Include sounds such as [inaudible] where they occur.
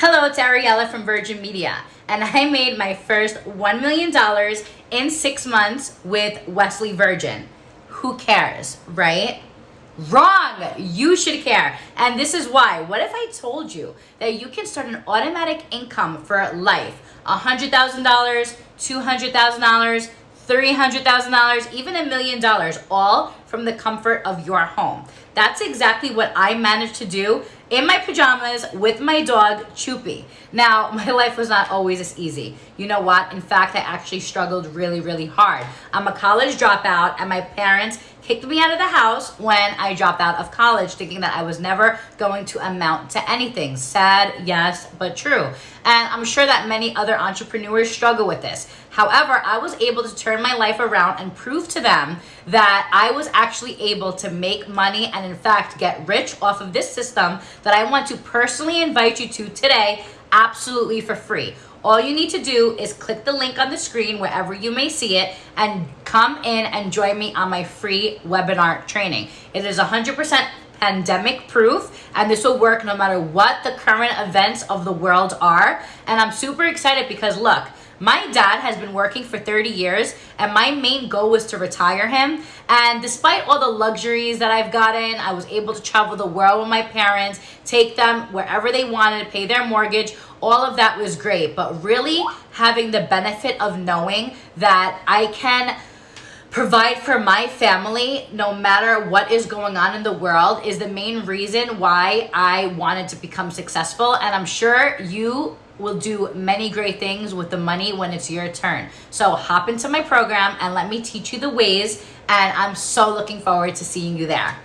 Hello, it's Ariella from Virgin Media, and I made my first $1 million in six months with Wesley Virgin. Who cares, right? Wrong! You should care. And this is why. What if I told you that you can start an automatic income for life? $100,000, $200,000, $300,000, even a million dollars, all from the comfort of your home. That's exactly what I managed to do in my pajamas with my dog, Choopy. Now, [laughs] my life was not always as easy. You know what? In fact, I actually struggled really, really hard. I'm a college dropout, and my parents kicked me out of the house when I dropped out of college, thinking that I was never going to amount to anything. Sad, yes, but true. And I'm sure that many other entrepreneurs struggle with this. However, I was able to turn my life around and prove to them that I was actually able to make money and, in fact, get rich off of this system that I want to personally invite you to today absolutely for free. All you need to do is click the link on the screen wherever you may see it and come in and join me on my free webinar training. It is 100% pandemic proof and this will work no matter what the current events of the world are. And I'm super excited because look, my dad has been working for 30 years and my main goal was to retire him. And despite all the luxuries that I've gotten, I was able to travel the world with my parents, take them wherever they wanted, pay their mortgage. All of that was great. But really having the benefit of knowing that I can provide for my family no matter what is going on in the world is the main reason why I wanted to become successful. And I'm sure you will do many great things with the money when it's your turn. So hop into my program and let me teach you the ways. And I'm so looking forward to seeing you there.